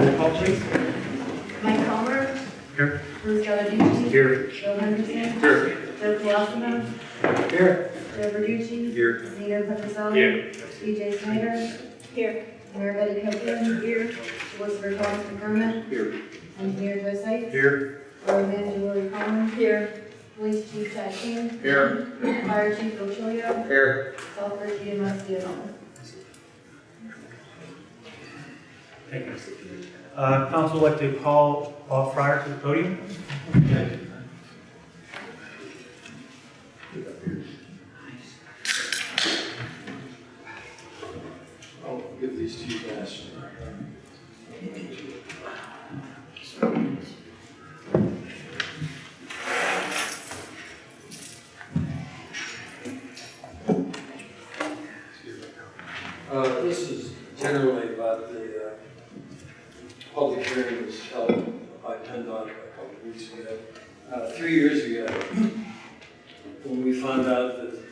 Roll call, please. Mike Palmer, Here. Bruce Gallarducci, Here. Bill Henderson, Here. Joe Colosimo, Here. Joe Verducci, Here. Zeno Petroselli, Here. DJ Snyder, Here. Mayor Betty Copeland, here, Solicitor Thomas McDermott, Here. Engineer Joe Sykes, Here. Borough Manager Willie Collins, here, Police Chief Chad King, Here. Fire Chief Bill Chilio, Here. Southbridge EMS Deanna. Thank you. Uh, Council would like to call Paul Fryer to the podium. I'll give these to you guys. Uh, this is generally about the, uh, public hearing was held by PennDOT a couple of weeks ago. Uh, three years ago, when we found out that,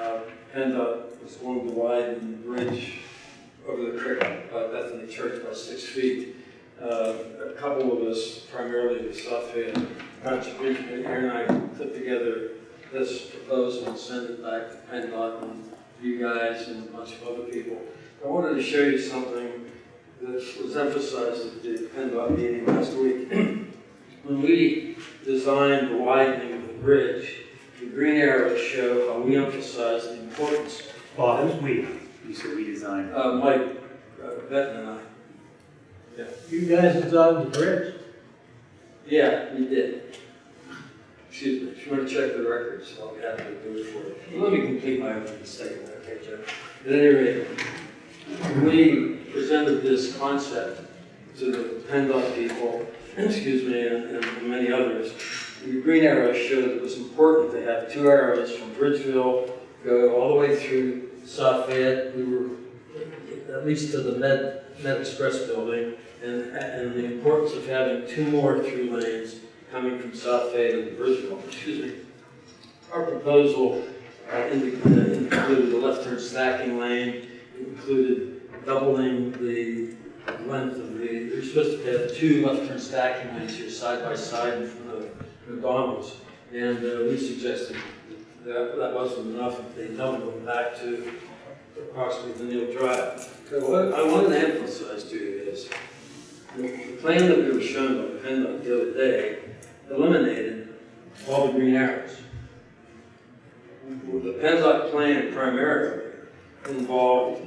uh, PennDOT was going to widen the bridge over the creek by Bethany Church by six feet. Uh, A couple of us, primarily the Fayette Conservation, Aaron and I put together this proposal and sent it back to PennDOT and you guys and a bunch of other people. I wanted to show you something that was emphasized at the PennDOT meeting last week. When we designed the widening of the bridge, the green arrows show how we emphasize the importance Bob, who's we? You said we designed. uh, Mike uh, Benton and I. You guys designed the bridge? Yeah, we did. Excuse me, if you want to check the records, I'll be happy to do it for you. Let me complete my opening statement, okay, Joe? At any rate, we presented this concept to the PennDOT people, excuse me, and, and many others. The green arrows showed it was important to have two arrows from Bridgeville go all the way through South Fayette. We were at least to the Med, Med Express building, and, and the importance of having two more through lanes coming from South Fayette to Bridgeville, excuse me. Our proposal uh, included a left turn stacking lane, included doubling the length of the, you're supposed to have two left turn stacking lanes here side by side in front of McDonald's. And uh, we suggested that that wasn't enough, if they doubled them back to approximately the Neil Drive. So what I wanted to emphasize to you is, the the plan that we were shown by PennDOT the other day eliminated all the green arrows. The PennDOT plan primarily involved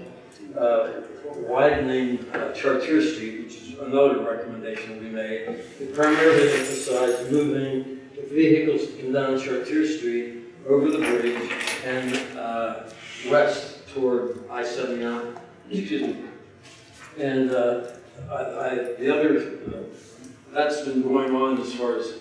uh, widening uh, Chartier Street, which is another recommendation we made. It primarily emphasized moving the vehicles to come down Chartier Street over the bridge and uh, west toward I-79, excuse me. And uh, I, I, the other, uh, that's been going on as far as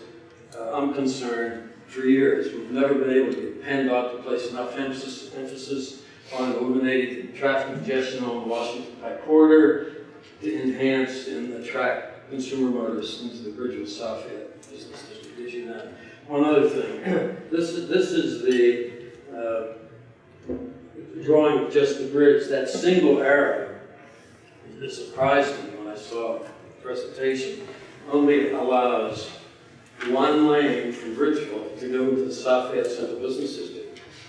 uh, I'm concerned for years. We've never been able to get PennDOT to place enough emphasis, emphasis on eliminating traffic congestion on the Washington Pike corridor to enhance and attract consumer motorists into the Bridgeville South Fayette Business District, as you know. One other thing, this is, this is the, uh, drawing of just the bridge, that single arrow, it surprised me when I saw the presentation, only allows one lane from Bridgeville to go into the South Fayette Central Business District.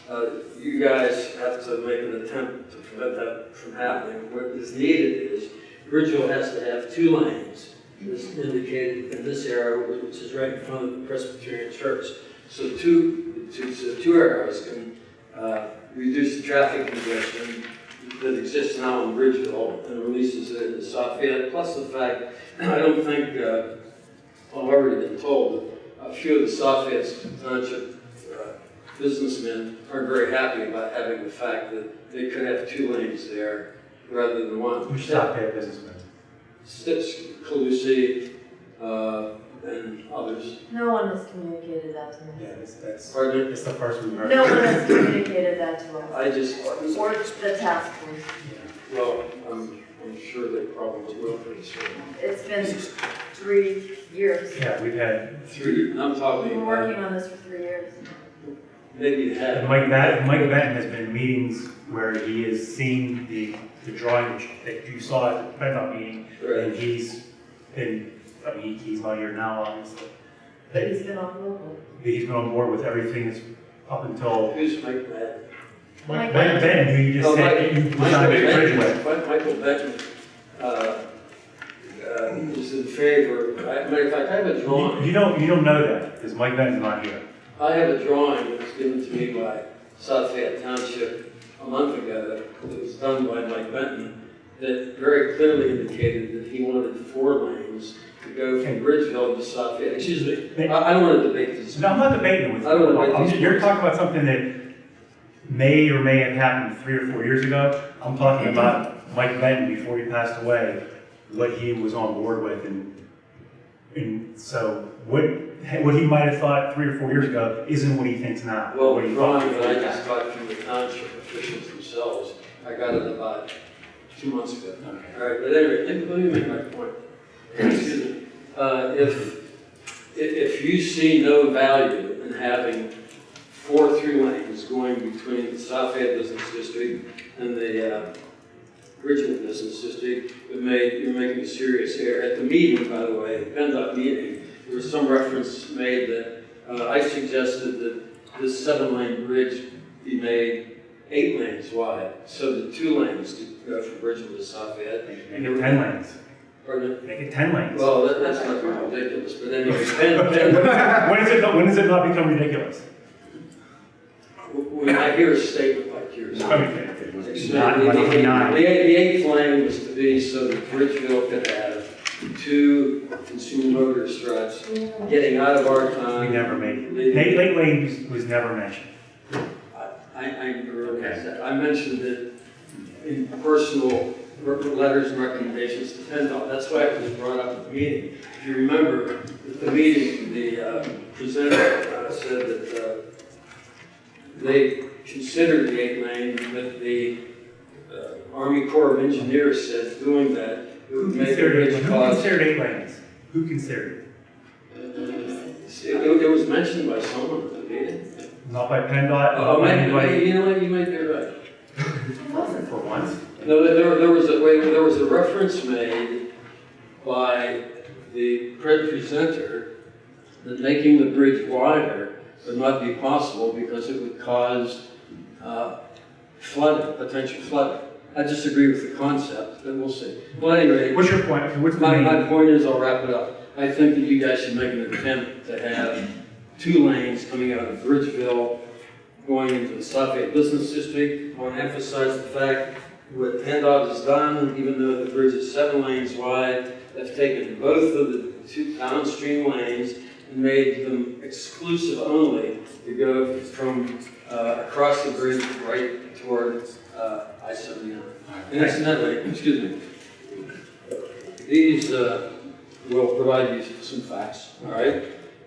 Uh, You guys have to make an attempt to prevent that from happening. What is needed is Bridgeville has to have two lanes, as indicated in this arrow, which is right in front of the Presbyterian Church. So two, two, so two arrows can uh, reduce the traffic congestion that exists now in Bridgeville and releases it in Fayette, plus the fact, I don't think, uh, I've already been told a few of the Fayette Township businessmen aren't very happy about having the fact that they could have two lanes there rather than one. Who's South Fayette businessman? Stitch, Calusi, uh, and others. No one has communicated that to me. Yeah, that's, that's, Pardon? it's the first we've heard. No one has communicated that to us. I just, Or the task force. well, I'm, I'm sure they probably will pretty soon. It's been three years. Yeah, we've had, Three, I'm talking. We've been about working on this for three years. Maybe you And. Mike Benton, Mike Benton has been in meetings where he has seen the, the drawing that you saw at the PennDOT meeting, and he's been, I mean, he's not here now, obviously. But he's been on local. He's been on board with everything that's up until Who's Mike Madden? Mike Ben, Ben, who you just Oh, said Mike- you Michael designed a bridge Benton- with. Mi- Michael Benton, uh, uh, is in favor, I- matter of fact, I have a You, drawing. you don't, you don't know that, because Mike Benton's not here. I have a drawing that was given to me by South Fayette Township a month ago, that was done by Mike Benton, that very clearly indicated that he wanted four lanes to go from Bridgeville to South Fayette. Excuse me, I, I don't want to debate this. No, I'm not debating with you. I don't know, I'm- but- You're talking about something that may or may have happened three or four years ago. I'm talking about Mike Benton before he passed away, what he was on board with and, and so what, what he might have thought three or four years ago isn't what he thinks now. Well, What he thought drawing I just got from the township officials themselves, I got it about two months ago. Okay. All right, but anyway, let me, let me make my point. Excuse me. Uh, if, if you see no value in having four through lanes going between the South Fayette Business District and the, uh, Richmond Business District, it may, you're making a serious error. At the meeting, by the way, the PennDOT meeting, there was some reference made that, uh, I suggested that this seven-lane bridge be made eight lanes wide, so the two lanes to go from Bridgeville to South Fayette. Make it ten lanes. Pardon? Make it ten lanes. Well, that, that's not ridiculous, but anyway, Penn, Penn, When is it, when does it not become ridiculous? when I hear a statement like yours. I The, it's the, not the like nine. eighth lane was to be so that Bridgeville could have two consumer motor struts getting out of our We time. never made it. Late, late lane was, was never mentioned. I, I realize that. I mentioned it in personal re- letters and recommendations to PennDOT. That's why it was brought up at the meeting. If you remember, at the meeting, the uh, presenter uh, said that uh, they considered the eight lane, but the uh, Army Corps of Engineers said doing that, it Who would make the considered, bridge who cost. considered eight lanes? Who considered? It, it was mentioned by someone at the meeting. Not by PennDOT, Oh, not by maybe, anybody, you know what, you might be right. for once. No, there, there was a, wait, there was a reference made by the pre- presenter that making the bridge wider would not be possible because it would cause, uh, flooding, potential flooding. I disagree with the concept, but we'll see. Well, anyway, What's your point? What's my, my point is, I'll wrap it up. I think that you guys should make an attempt to have two lanes coming out of Bridgeville, going into the South Bay Business District. I want to emphasize the fact what PennDOT has done, even though the bridge is seven lanes wide, they've taken both of the two downstream lanes and made them exclusive only to go from, uh, across the bridge right toward, uh, I-79. And incidentally, excuse me, these uh, will provide you some facts, all right?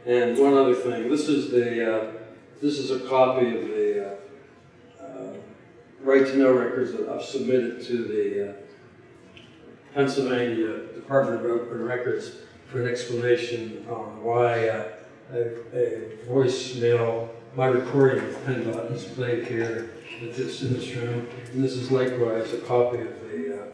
And one other thing, this is the, uh, this is a copy of the uh, uh, right to know records that I've submitted to the Pennsylvania Department of Open Records for an explanation on why a a voicemail, my recording of PennDOT is played here at this, in this room. And this is likewise a copy of the, uh,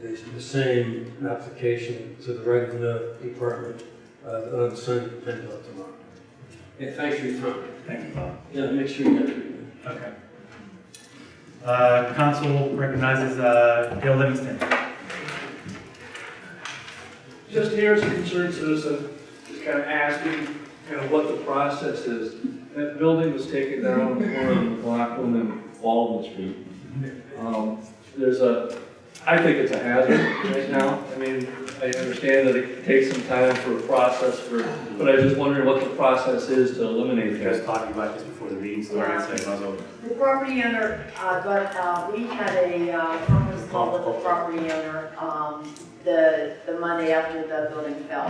the, the same application to the right to know department, uh, that I'm sending to PennDOT tomorrow. Yeah, thanks for your time. Thank you, Bob. Yeah, make sure you get it. Okay. Uh, council recognizes, uh, Dale Livingston. Just here as a concerned citizen, just kind of asking kind of what the process is. That building was taken down on the corner of McLaughlin and Baldwin Street. Um, There's a, I think it's a hazard right now. I mean, I understand that it takes some time for a process for, but I was just wondering what the process is to eliminate We were just that. talking about this before the meeting started, so I might as well. The property owner, uh, but, uh, we had a, uh, conference call with the property owner, um, the, the Monday after the building fell.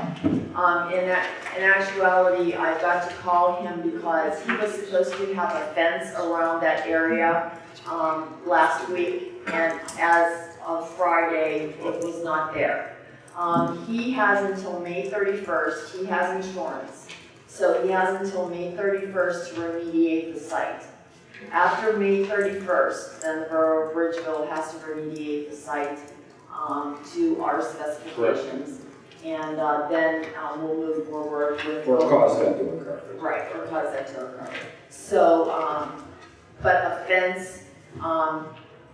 Um, in that, in actuality, I got to call him because he was supposed to have a fence around that area, um, last week, and as of Friday, it was not there. Um, he has until May thirty-first, he has insurance. So he has until May thirty-first to remediate the site. After May thirty-first, then the Borough of Bridgeville has to remediate the site, um, to our specifications. And, uh, then, um, we'll move forward with. Or cause that to occur. Right, or cause that to occur. So, um, but a fence, um,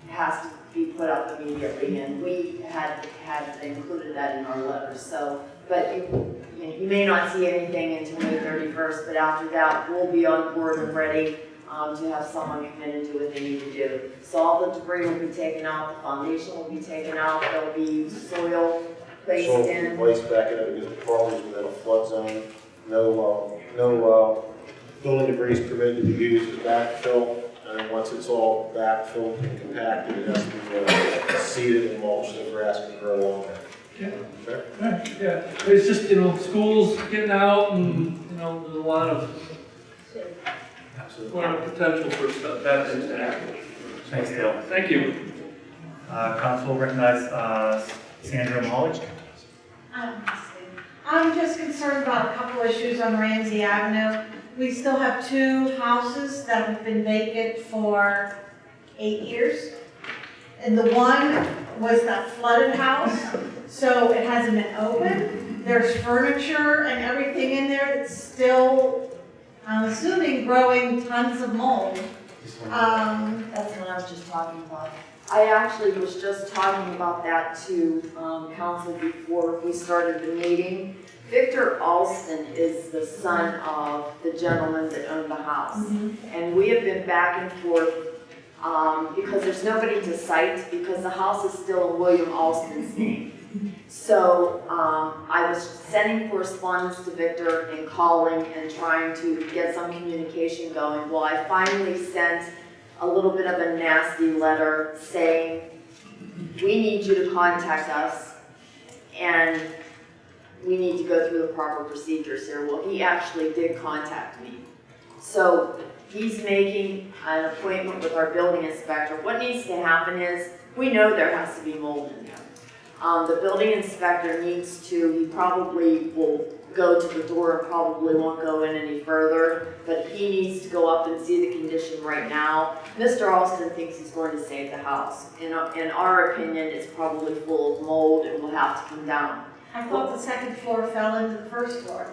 has to be put up immediately, and we had, had included that in our letter, so. But you, you may not see anything until May thirty-first, but after that, we'll be on board and ready, um, to have someone come in and do what they need to do. So all the debris will be taken out, the foundation will be taken out, there'll be soil placed So in. place back in it because the problem is within a flood zone, no, uh, no, uh, building debris is permitted to be used as backfill. And once it's all backfilled and compacted, it has to be uh, seeded and mulched and grass can grow along it. Yeah. Okay? Yeah, it's just, you know, schools getting out and, you know, there's a lot of, a Absolutely. lot of potential for stuff, bad things to happen. Thanks, Dale. Thank you. Uh, council will recognize, uh, Sandra Molly. Um, I'm just concerned about a couple issues on Ramsey Avenue. We still have two houses that have been vacant for eight years. And the one was that flooded house, so it hasn't been opened. There's furniture and everything in there that's still, I'm assuming, growing tons of mold. Um, That's what I was just talking about. I actually was just talking about that to, um, council before we started the meeting. Victor Alston is the son of the gentleman that owned the house. And we have been back and forth, um, because there's nobody to cite, because the house is still in William Alston's name. So, um, I was sending correspondence to Victor and calling and trying to get some communication going. Well, I finally sent a little bit of a nasty letter saying, we need you to contact us and we need to go through the proper procedures here. Well, he actually did contact me. So he's making an appointment with our building inspector. What needs to happen is, we know there has to be mold in there. Um, the building inspector needs to, he probably will go to the door and probably won't go in any further, but he needs to go up and see the condition right now. Mr. Alston thinks he's going to save the house. In, in our opinion, it's probably full of mold and will have to come down. I thought the second floor fell into the first floor.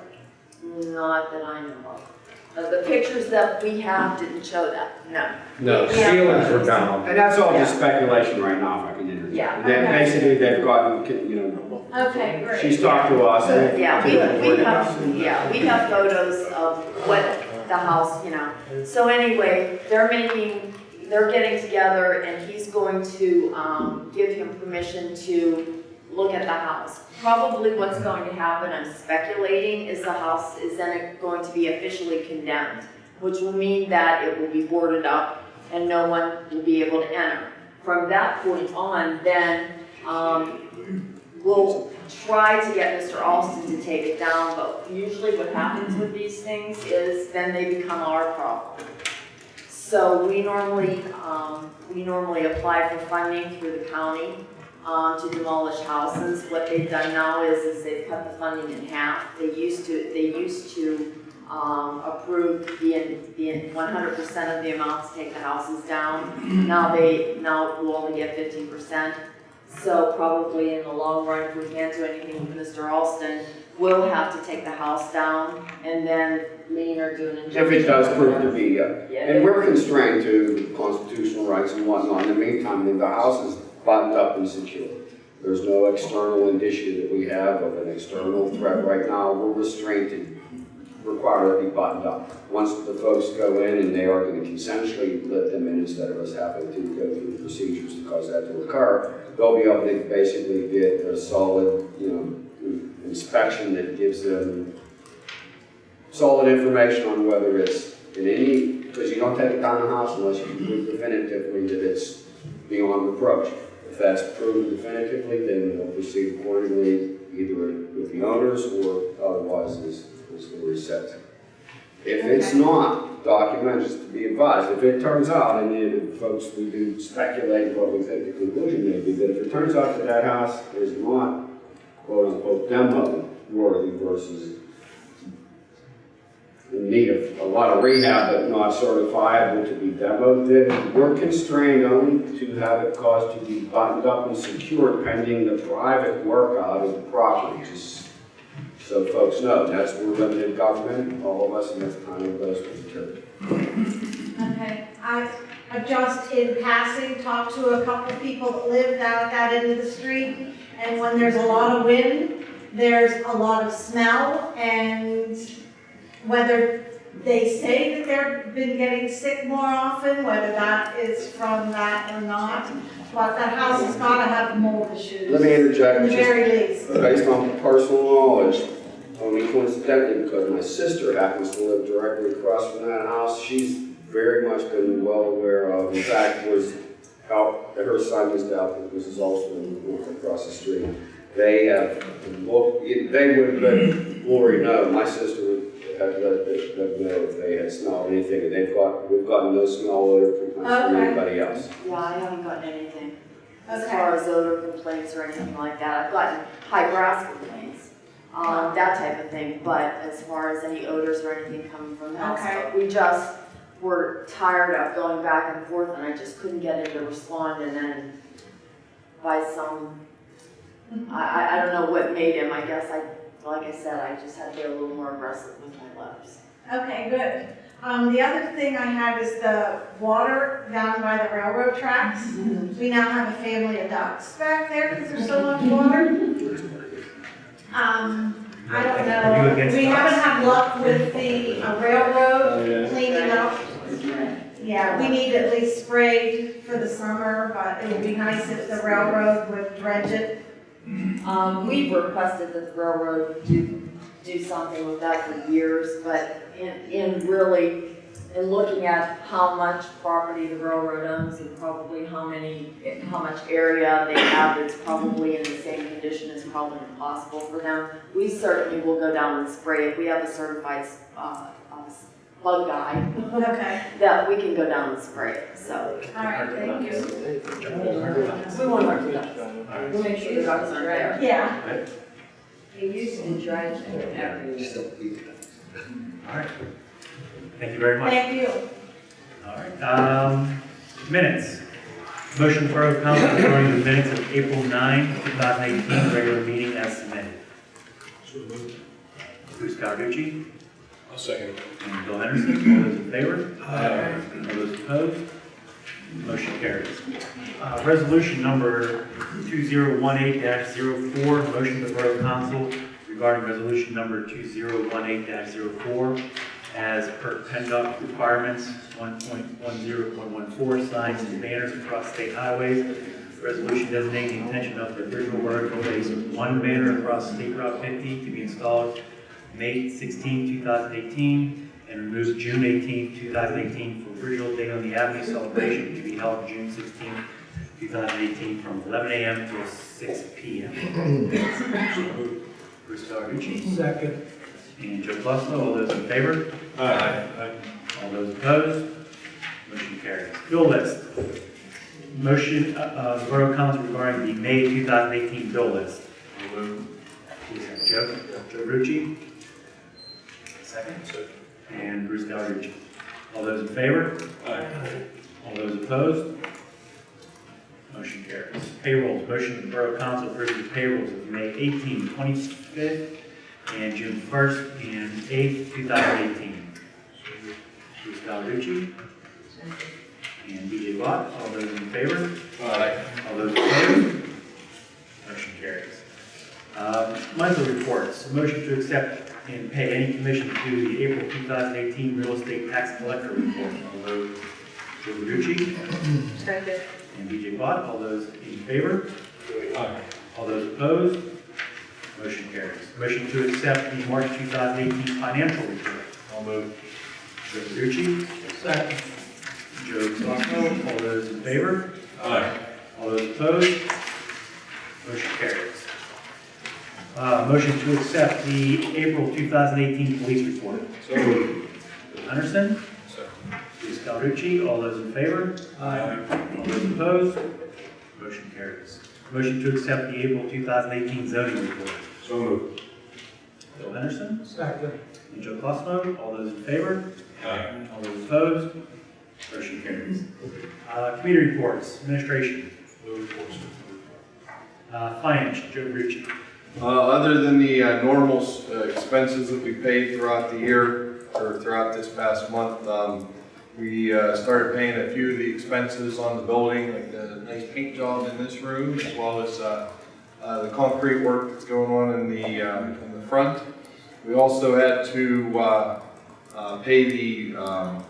Not that I know of. Uh, the pictures that we have didn't show that, no. No, Yeah. ceilings were down. And that's all just speculation right now, if I can interject. Yeah. And then Okay. basically, they've gotten, you know, Okay, great. she's talked to us. and- Yeah, we, we have, yeah, we have photos of what the house, you know. So anyway, they're making, they're getting together and he's going to, um, give him permission to look at the house. Probably what's going to happen, I'm speculating, is the house is then going to be officially condemned, which will mean that it will be boarded up and no one will be able to enter. From that point on, then, um, we'll try to get Mr. Alston to take it down, but usually what happens with these things is then they become our problem. So we normally, um, we normally apply for funding through the county, um, to demolish houses. What they've done now is, is they've cut the funding in half. They used to, they used to, um, approve the, the one hundred percent of the amount to take the houses down. Now they, now we'll only get fifteen percent. So probably in the long run, if we can't do anything with Mr. Alston, we'll have to take the house down and then lean or do an If it does prove to be, uh, Yeah, and we're constrained to constitutional rights and whatnot. In the meantime, the house is buttoned up and secure. There's no external indicia that we have of an external threat right now. We're restrained and require it be buttoned up. Once the folks go in and they are going to consensually let them in instead of us having to go through the procedures to cause that to occur, they'll be able to basically get a solid, you know, inspection that gives them solid information on whether it's in any, because you don't take it down the house unless you prove definitively that it's beyond reproach. If that's proven definitively, then we'll proceed accordingly, either with the owners or otherwise as, the reset. If it's not, document just to be advised. If it turns out, and then folks, we do speculate what we think the conclusion may be, but if it turns out that that house is not quote unquote demo worthy versus in need of a lot of rehab, but not certifiable to be demoed, we're constrained only to have it caused to be buttoned up and secured pending the private work out of the property, just so folks know. That's, we're limited government, all of us, and that's kind of goes with the church. Okay, I, just in passing talked to a couple of people that live down at that end of the street, and when there's a lot of wind, there's a lot of smell, and whether they say that they've been getting sick more often, whether that is from that or not, but that house has gotta have mold issues. Let me interject, At the very least. based on personal knowledge, only coincidentally, because my sister happens to live directly across from that house, she's very much been well aware of, in fact, was out, her son was out, this is also across the street. They have, looked, they would let Lori know, my sister would have let them know if they had smelled anything, and they've got, we've gotten no smell odor complaints from Okay. anybody else. Yeah, I haven't gotten anything. As Okay. far as odor complaints or anything like that, I've gotten high grass complaints, um, that type of thing, but as far as any odors or anything coming from the house, Okay. but we just were tired of going back and forth and I just couldn't get him to respond and then by some, I, I, I don't know what made him, I guess I, like I said, I just had to get a little more aggressive with my letters. Okay, good. Um, the other thing I have is the water down by the railroad tracks. We now have a family of ducks back there because there's so much water. Um, I don't know, against we haven't ducks? had luck with the uh, railroad yeah. cleaning up. Yeah, we need at least sprayed for the summer, but it would be nice if the railroad would dredge it. Um, we've requested that the railroad do, do something with that for years, but in, in really, in looking at how much property the railroad owns and probably how many, how much area they have that's probably in the same condition is probably impossible for them. We certainly will go down and spray it. We have a certified, uh, bug guy Okay, that we can go down and spray it, so. all right, thank you. We won't hurt the ducks. We'll make sure the ducks aren't there. Yeah, They used to dredge every Just don't eat. All right. Thank you very much. thank you. All right, um, minutes. Motion for Borough Council regarding the minutes of April 9, 2018, regular meeting as submitted. Bruce Cawerucci I'll second. and Bill Henderson, all those in favor? Aye. All those opposed? Motion carries. Uh, resolution number 2018-04, motion to the Borough Council regarding resolution number 2018-04 as per PennDOT requirements 1.10.14 signs and banners across state highways. Resolution designating the intention of the original borough to place one banner across State Route 50 to be installed May 16, 2018, and removes June 18, 2018 for original Day on the Avenue celebration to be held June 16, 2018 from 11 a.m. to 6 p.m. Bruce Cawerucci Second. and Joe Fusco, all those in favor? Aye. All those opposed? Motion carries. Bill list. Motion, uh, uh, the Borough Council regarding the May 2018 bill list. Please have Joe, Joe Rucci. Second. And Bruce Cawerucci. All those in favor? All those opposed? Motion carries. Payrolls, motion of the Borough Council approves the payrolls of May 18, 25th, and June 1st and 8th, 2018. Bruce Cawerucci and BJ Watt, all those in favor? Aye. All those opposed? Motion carries. Um, Monthly reports, motion to accept and pay any commission to the April 2018 real estate tax collector report. All those, Joe Verducci Second. and BJ Watt, all those in favor? Aye. All those opposed? Motion carries. Motion to accept the March 2018 financial report. I'll move. Joe Verducci, Second. Joe Sacco, all those in favor? Aye. All those opposed? Motion carries. Uh, motion to accept the April 2018 police report. So moved. Anderson, Second. Bruce Cawerucci, all those in favor? Aye. All those opposed? Motion carries. Motion to accept the April 2018 zoning report. So moved. Bill Henderson, Second. and Joe Klossman. All those in favor? Aye. All those opposed? Motion carries. Uh, Committee reports, administration. Uh, Finance, Joe Ritchie. Uh, other than the uh, normal uh, expenses that we paid throughout the year, or throughout this past month, um, we uh, started paying a few of the expenses on the building, like the nice paint job in this room, as well as uh, uh, the concrete work that's going on in the, um, in the front. We also had to pay the, um,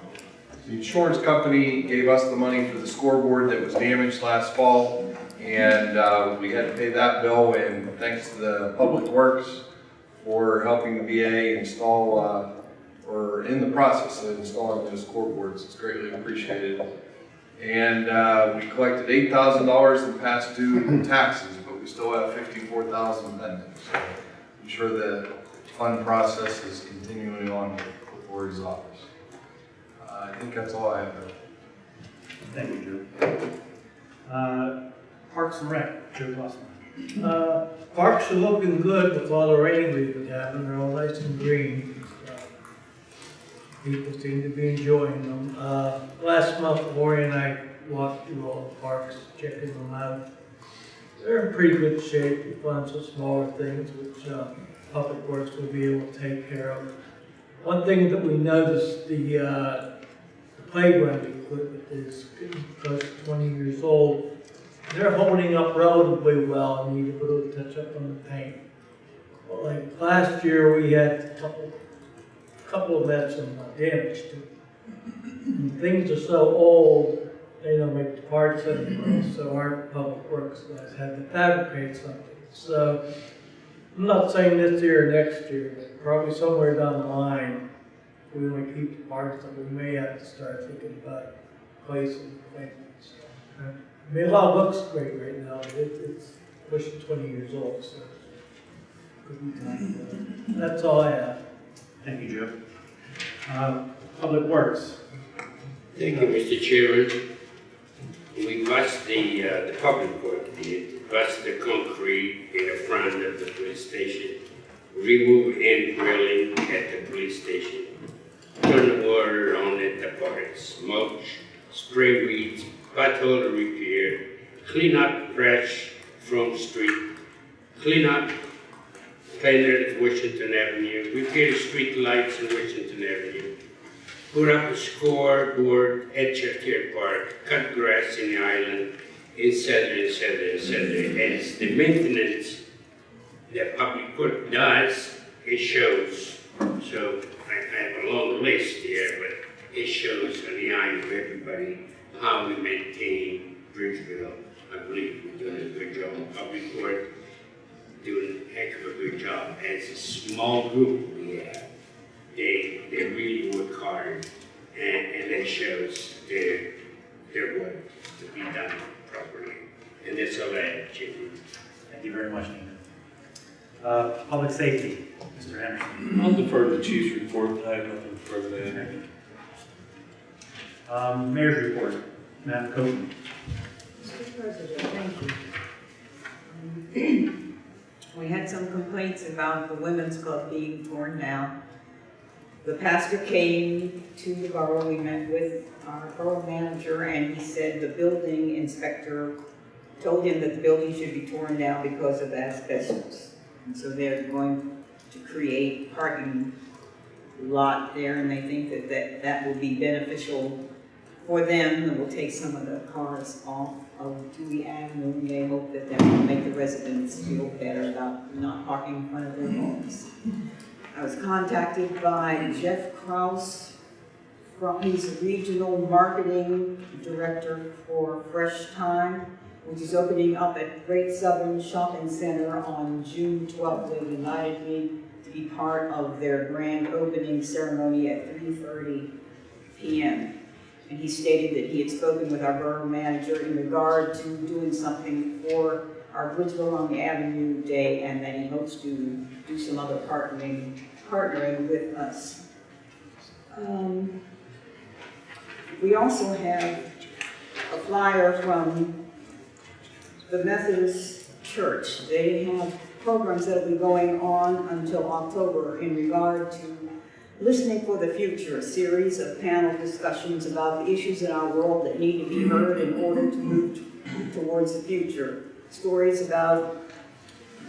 the insurance company gave us the money for the scoreboard that was damaged last fall. And uh, we had to pay that bill, and thanks to the Public Works for helping the VA install, uh, or in the process of installing those scoreboards, it's greatly appreciated. And uh, we collected eight thousand dollars in past due taxes, but we still have fifty-four thousand pending. So I'm sure the fund process is continuing on with Lori's office. Uh, I think that's all I have. Thank you, Joe. Uh, Parks and Rec, Joe Klossman. Uh, parks are looking good with all the rain we've been having, they're all nice and green. People seem to be enjoying them. Uh, last month, Lori and I walked through all the parks, checking them out. They're in pretty good shape, we found some smaller things which, uh, Public Works will be able to take care of. One thing that we noticed, the, uh, the playground equipment is close to twenty years old. They're holding up relatively well, and need a little touch up on the paint. Like last year, we had a couple, couple of had some uh, damage to. And Things are so old, they don't make the parts anymore, so our public works guys had to fabricate something. So, I'm not saying this year or next year, but probably somewhere down the line, we want to keep the parts, that we may have to start thinking about placing things. I mean, a lot looks great right now, but it, it's pushing twenty years old, so. could be time for that. That's all I have. Thank you, Joe. Uh, Public Works, Thank you, Mr. Chairman. We bust the, uh, the public work did, bust the concrete in the front of the police station, remove end railing at the police station, turn the water on at the parks, mulch, spray weeds, pothole repair, clean up trash from street, clean up cleaner at Washington Avenue, repair street lights in Washington Avenue, put up a scoreboard at Chertier Park, cut grass in the island, etc., etc., etc. As the maintenance that public work does, it shows. So I, I have a long list here, but it shows on the eye of everybody how we maintain Bridgeville. I believe we're doing a good job. Public work doing a heck of a good job. As a small group we have, they, they really work hard and, and it shows their, their work to be done properly. And that's all I have, Jimmy. thank you very much, Nina. Uh, Public Safety, Mr. Henderson. I'll defer to the chief's report, I have nothing further to add. Um, Mayor's Report, Matt Copeland. Mr. President, thank you. We had some complaints about the women's club being torn down. The pastor came to the borough, we met with our borough manager, and he said the building inspector told him that the building should be torn down because of asbestos. And so they're going to create parking lot there, and they think that that, that will be beneficial for them, and will take some of the cars off of Dewey Avenue, and they hope that that will make the residents feel better about not parking in front of their homes. I was contacted by Jeff Kraus from, he's regional marketing director for Fresh Thyme, which is opening up at Great Southern Shopping Center on June twelfth. They invited me to be part of their grand opening ceremony at three thirty PM. And he stated that he had spoken with our borough manager in regard to doing something for our Bridgeville on the Avenue Day, and that he hopes to do some other partnering, partnering with us. Um, We also have a flyer from the Methodist Church. They have programs that will be going on until October in regard to Listening for the Future, a series of panel discussions about the issues in our world that need to be heard in order to move towards the future. Stories about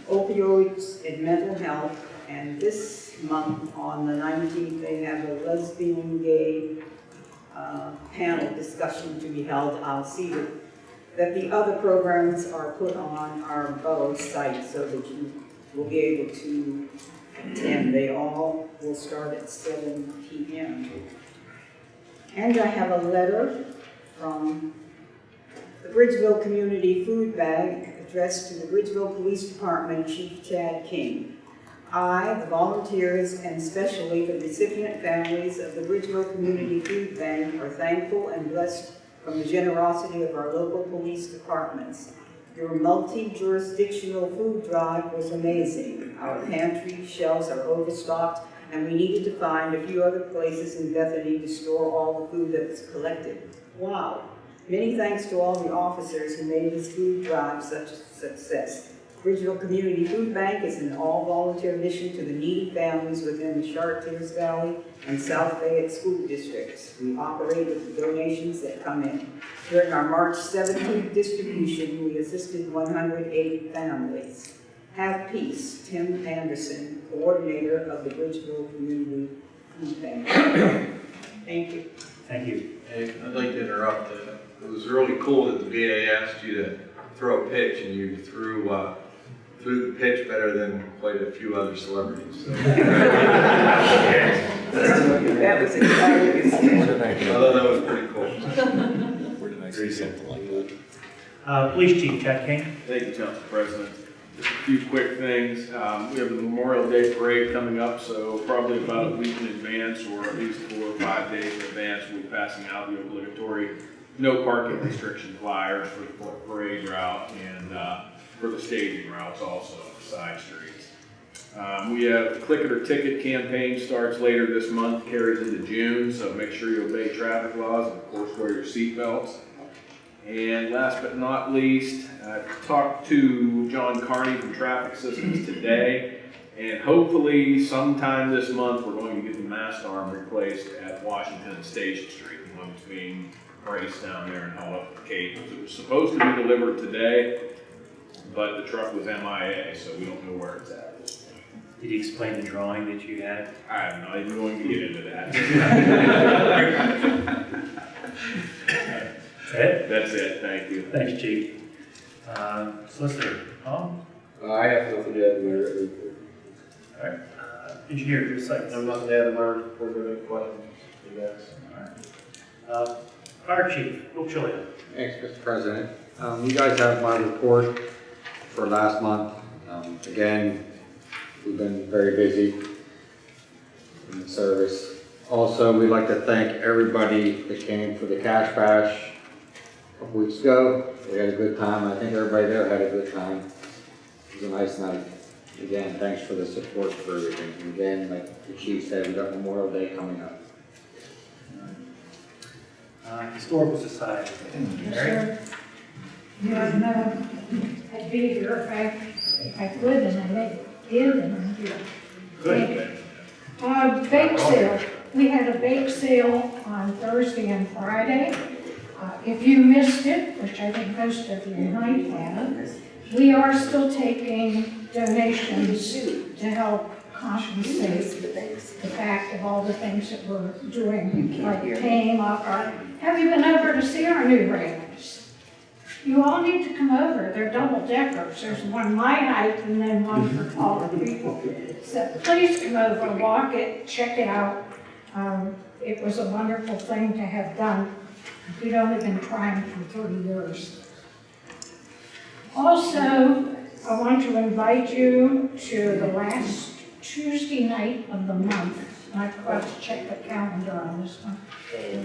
opioids and mental health, and this month, on the 19th, they have a lesbian, gay uh, panel discussion to be held. I'll see that, that the other programs are put on our borough site so that you will be able to attend. They all will start at 7 p.m. And I have a letter from the Bridgeville Community Food Bank addressed to the Bridgeville Police Department Chief Chad King. I, the volunteers, and especially the recipient families of the Bridgeville Community Food Bank are thankful and blessed from the generosity of our local police departments. Your multi-jurisdictional food drive was amazing. Our pantry shelves are overstocked, and we needed to find a few other places in Bethany to store all the food that was collected. Wow! Many thanks to all the officers who made this food drive such a success. Bridgeville Community Food Bank is an all-volunteer mission to the needy families within the Chartiers Valley and South Fayette school districts. We operate with the donations that come in. During our March 17th distribution, we assisted 108 families. Have peace, Tim Anderson, coordinator of the Bridgeville Community Food Bank. Thank you. Thank you. Hey, I'd like to interrupt. uh, It was really cool that the VA asked you to throw a pitch and you threw, uh, threw the pitch better than quite a few other celebrities. so. That was exciting. I thought that was pretty cool. Uh, Police Chief Chad King. Thank you, Council President. Just a few quick things. Um, we have the Memorial Day Parade coming up, so probably about a week in advance, or at least four or five days in advance, we'll be passing out the obligatory no parking restriction flyers for the parade route and, uh, for the staging routes also, the side streets. Um, we have Click It or Ticket campaign starts later this month, carries into June, so make sure you obey traffic laws and of course wear your seatbelts. And last but not least, I talked to John Carney from Traffic Systems today, and hopefully sometime this month, we're going to get the mast arm replaced at Washington Station Street, the one between Grace down there and held up the cables. It was supposed to be delivered today, but the truck was MIA, so we don't know where it's at at this point. Did you explain the drawing that you had? I'm not even going to get into that. That's it? That's it, thank you. Thanks, Chief. Uh, Solicitor, Tom? Uh, I have nothing to add, Mayor. All right. Uh, Engineer, your site. I'm not to add, Mayor, were there any questions, you guys? Uh, Fire Chief, Bill Chillian. Thanks, Mr. President. Um, you guys have my report for last month. Um, again, we've been very busy in the service. Also, we'd like to thank everybody that came for the Cash Bash a couple weeks ago. We had a good time. I think everybody there had a good time. It was a nice night. Again, thanks for the support for everything. And again, like the chief said, we've got Memorial Day coming up. Uh, Historical Society. Mary? You know, no, I'd be here if I, if I could, and I may did, and I'm here. Good. Uh, bake sale, we had a bake sale on Thursday and Friday. Uh, if you missed it, which I think most of you might have, we are still taking donations to help compensate the fact of all the things that we're doing, like paying off our, have you been over to see our new railings? You all need to come over, they're double deckers, there's one my height and then one for taller people. So please come over, walk it, check it out. Um, it was a wonderful thing to have done. We'd only been trying for thirty years. Also, I want to invite you to the last Tuesday night of the month. I forgot to check the calendar on this one.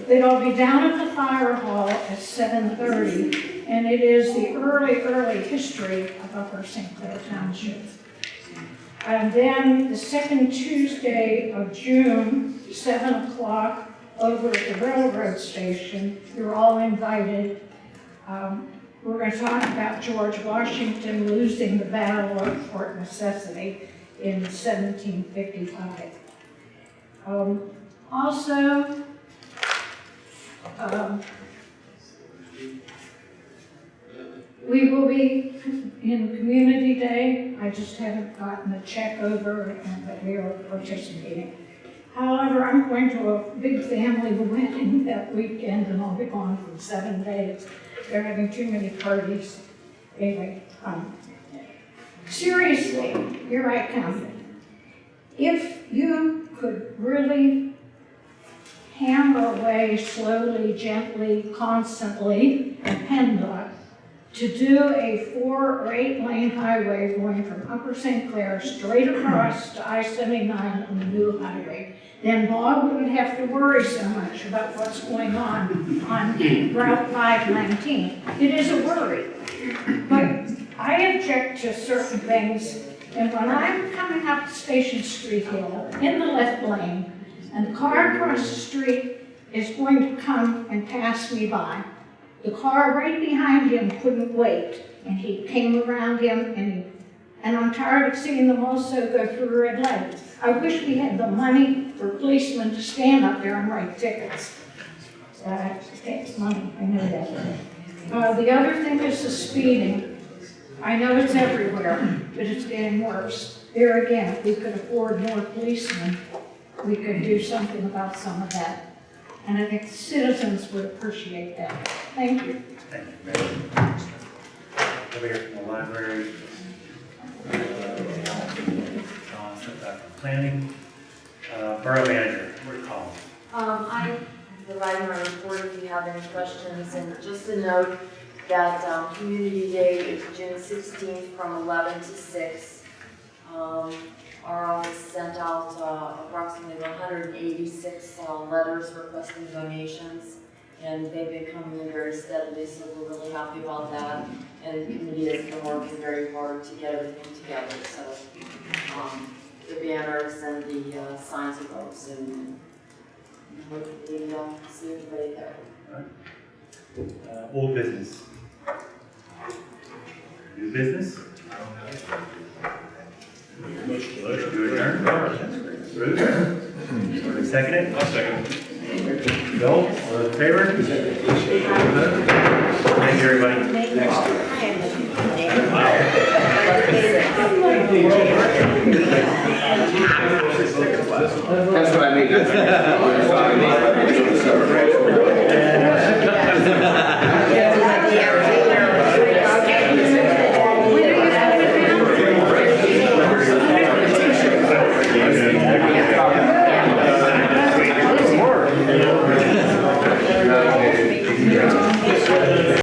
It'll be down at the fire hall at seven thirty, and it is the early, early history of Upper St. Clair Township. And then the second Tuesday of June, seven o'clock, over at the railroad station, you're all invited. Um, we're gonna talk about George Washington losing the Battle of Fort Necessity in seventeen fifty-five. Um, also, um, we will be in Community Day. I just haven't gotten a check over that we are participating. However, I'm going to a big family wedding that weekend and I'll be gone for seven days. They're having too many parties. Anyway, um, seriously, here I come. If you could really hammer away slowly, gently, constantly, and PennDOT to do a four or eight lane highway going from Upper St. Clair straight across to I-79 on the new highway, then Bob wouldn't have to worry so much about what's going on on Route 519. It is a worry. But I object to certain things, and when I'm coming up Station Street Hill in the left lane, and the car across the street is going to come and pass me by, the car right behind him couldn't wait, and he came around him, and and I'm tired of seeing them also go through red light. I wish we had the money for policemen to stand up there and write tickets. Uh, takes money, I know that. Uh, the other thing is the speeding. I know it's everywhere, but it's getting worse. There again, if we could afford more policemen, we could do something about some of that. And I think citizens would appreciate that. Thank you. Thank you, Mayor. Over here from the library. Uh, John, step back from planning. Uh, Borough manager, Rick Collins. Um, I provided my report if you have any questions, and just a note that, um, Community Day is June sixteenth from eleven to six. Um, our office sent out, uh, approximately hundred and eighty-six, uh, letters requesting donations, and they've been coming in very steadily, so we're really happy about that. And the committee has been working very hard to get everything together, so, um, the banners and the, uh, signs are up soon. Hopefully, uh, see everybody there. Uh, Old business. New business? Motion to adjourn? Bruce? Second it? I'll second it. Bill, all those in favor? Thank you, everybody. That's what I mean. That's what I mean. Uh,